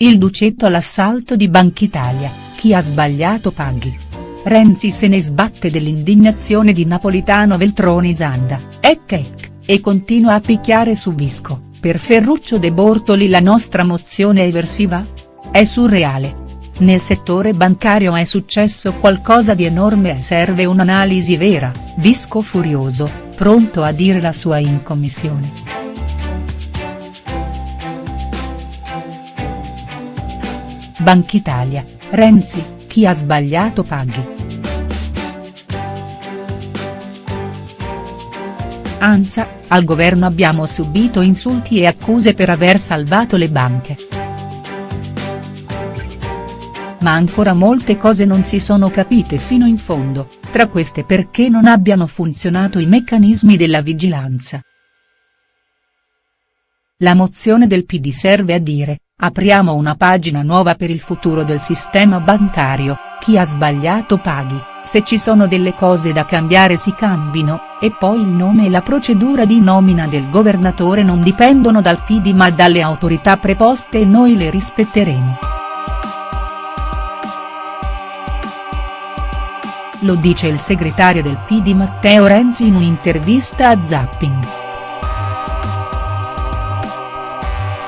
il Ducetto all'assalto di Banchitalia, chi ha sbagliato paghi. Renzi se ne sbatte dell'indignazione di Napolitano Veltroni Zanda, ec ec, e continua a picchiare su Visco, per Ferruccio De Bortoli la nostra mozione è eversiva? È surreale. Nel settore bancario è successo qualcosa di enorme e serve un'analisi vera, Visco furioso, pronto a dire la sua in commissione. Banchitalia, Renzi, chi ha sbagliato paghi. ANSA, al governo abbiamo subito insulti e accuse per aver salvato le banche. Ma ancora molte cose non si sono capite fino in fondo, tra queste perché non abbiano funzionato i meccanismi della vigilanza. La mozione del PD serve a dire, apriamo una pagina nuova per il futuro del sistema bancario, chi ha sbagliato paghi, se ci sono delle cose da cambiare si cambino, e poi il nome e la procedura di nomina del governatore non dipendono dal PD ma dalle autorità preposte e noi le rispetteremo. Lo dice il segretario del PD Matteo Renzi in un'intervista a Zapping.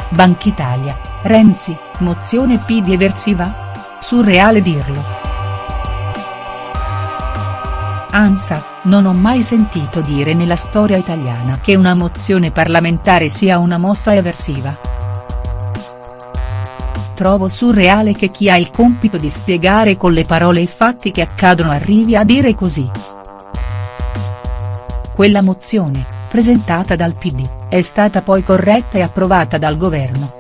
Banchitalia, Renzi, mozione PD eversiva? Surreale dirlo. ANSA, non ho mai sentito dire nella storia italiana che una mozione parlamentare sia una mossa eversiva trovo surreale che chi ha il compito di spiegare con le parole i fatti che accadono arrivi a dire così. Quella mozione, presentata dal PD, è stata poi corretta e approvata dal governo.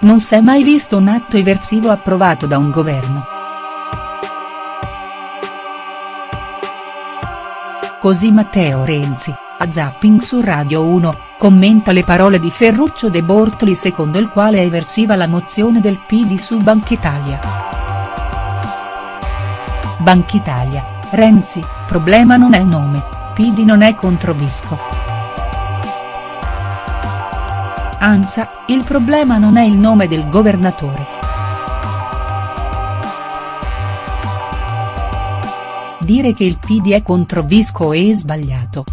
Non s'è mai visto un atto eversivo approvato da un governo. Così Matteo Renzi, a Zapping su Radio 1, commenta le parole di Ferruccio De Bortoli secondo il quale è eversiva la mozione del PD su Banchitalia. Banchitalia, Renzi, problema non è il nome, PD non è contro Visco. ANSA, il problema non è il nome del governatore. Dire che il PD è contro Visco è sbagliato.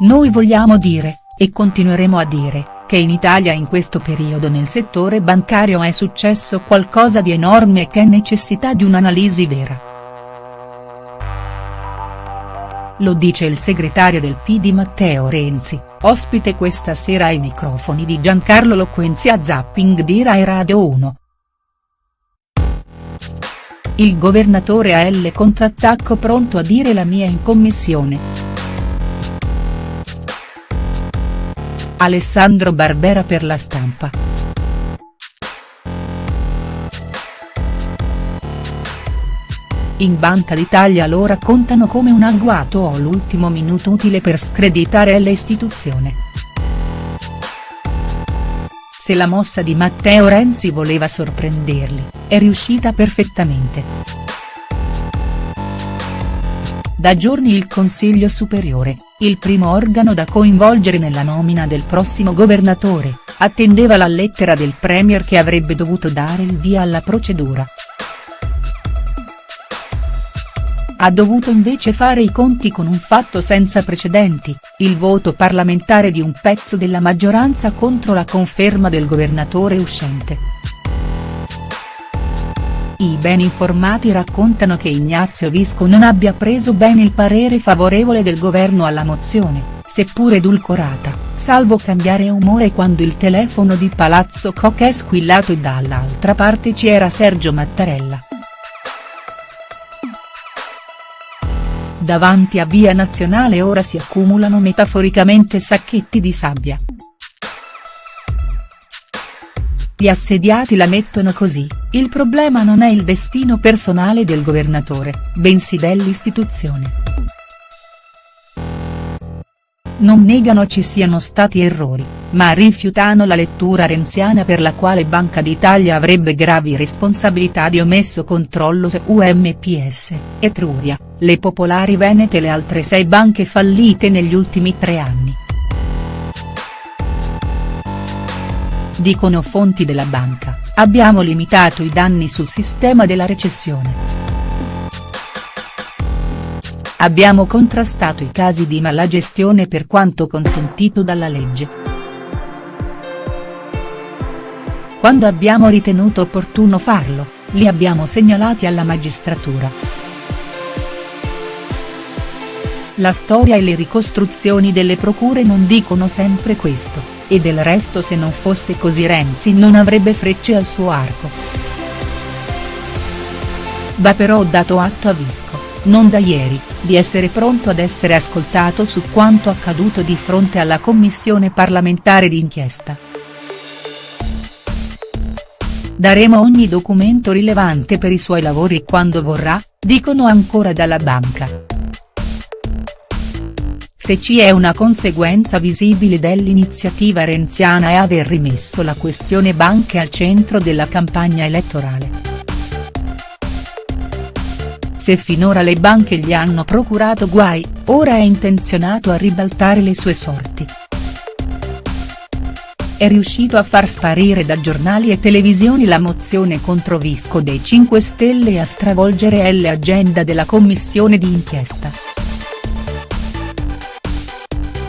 Noi vogliamo dire, e continueremo a dire, che in Italia in questo periodo nel settore bancario è successo qualcosa di enorme e che è necessità di un'analisi vera. Lo dice il segretario del PD Matteo Renzi, ospite questa sera ai microfoni di Giancarlo Loquenzi a Zapping di Rai Radio 1. Il governatore ha L contrattacco pronto a dire la mia in commissione. Alessandro Barbera per la stampa. In Banca d'Italia lo raccontano come un agguato o l'ultimo minuto utile per screditare l'istituzione. Se la mossa di Matteo Renzi voleva sorprenderli, è riuscita perfettamente. Da giorni il Consiglio Superiore, il primo organo da coinvolgere nella nomina del prossimo governatore, attendeva la lettera del Premier che avrebbe dovuto dare il via alla procedura. Ha dovuto invece fare i conti con un fatto senza precedenti, il voto parlamentare di un pezzo della maggioranza contro la conferma del governatore uscente. I ben informati raccontano che Ignazio Visco non abbia preso bene il parere favorevole del governo alla mozione, seppur edulcorata, salvo cambiare umore quando il telefono di Palazzo Koch è squillato e dall'altra parte c'era Sergio Mattarella. Davanti a Via Nazionale ora si accumulano metaforicamente sacchetti di sabbia. Gli assediati la mettono così, il problema non è il destino personale del governatore, bensì dell'istituzione. Non negano ci siano stati errori, ma rifiutano la lettura renziana per la quale Banca d'Italia avrebbe gravi responsabilità di omesso controllo su UMPS, Etruria, le Popolari Venete e le altre sei banche fallite negli ultimi tre anni. Dicono fonti della banca, abbiamo limitato i danni sul sistema della recessione. Abbiamo contrastato i casi di malagestione per quanto consentito dalla legge. Quando abbiamo ritenuto opportuno farlo, li abbiamo segnalati alla magistratura. La storia e le ricostruzioni delle procure non dicono sempre questo, e del resto se non fosse così Renzi non avrebbe frecce al suo arco. Va però dato atto a Visco non da ieri, di essere pronto ad essere ascoltato su quanto accaduto di fronte alla commissione parlamentare di inchiesta. Daremo ogni documento rilevante per i suoi lavori quando vorrà, dicono ancora dalla banca. Se ci è una conseguenza visibile dell'iniziativa renziana è aver rimesso la questione banche al centro della campagna elettorale. Se finora le banche gli hanno procurato guai, ora è intenzionato a ribaltare le sue sorti. È riuscito a far sparire da giornali e televisioni la mozione contro Visco dei 5 Stelle e a stravolgere l'agenda della commissione di inchiesta.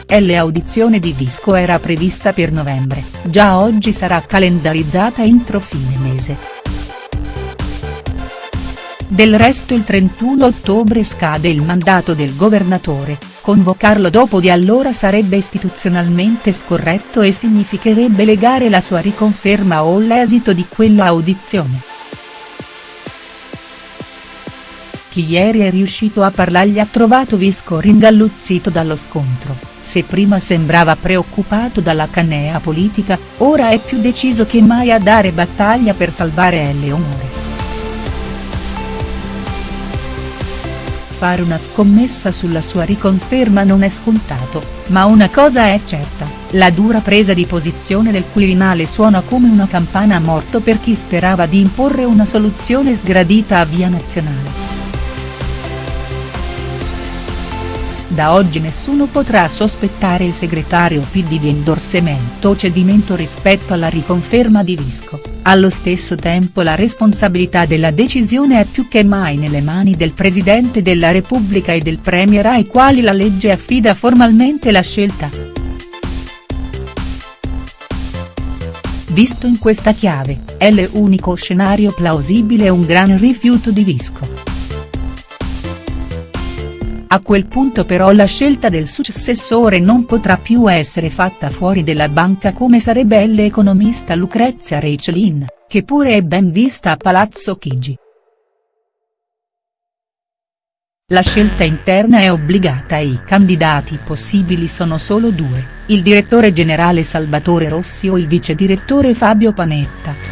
L'audizione di Visco era prevista per novembre, già oggi sarà calendarizzata entro fine mese. Del resto il 31 ottobre scade il mandato del governatore, convocarlo dopo di allora sarebbe istituzionalmente scorretto e significherebbe legare la sua riconferma o l'esito di quella audizione. Chi ieri è riuscito a parlargli ha trovato Visco ringalluzzito dallo scontro, se prima sembrava preoccupato dalla canea politica, ora è più deciso che mai a dare battaglia per salvare Eleonore. Fare una scommessa sulla sua riconferma non è scontato, ma una cosa è certa, la dura presa di posizione del Quirinale suona come una campana a morto per chi sperava di imporre una soluzione sgradita a via nazionale. Da oggi nessuno potrà sospettare il segretario PD di endorsemento o cedimento rispetto alla riconferma di Visco, allo stesso tempo la responsabilità della decisione è più che mai nelle mani del Presidente della Repubblica e del Premier ai quali la legge affida formalmente la scelta. Visto in questa chiave, è l'unico scenario plausibile un gran rifiuto di Visco. A quel punto però la scelta del successore non potrà più essere fatta fuori della banca come sarebbe l'economista Lucrezia Reichelin, che pure è ben vista a Palazzo Chigi. La scelta interna è obbligata e i candidati possibili sono solo due, il direttore generale Salvatore Rossi o il vice direttore Fabio Panetta.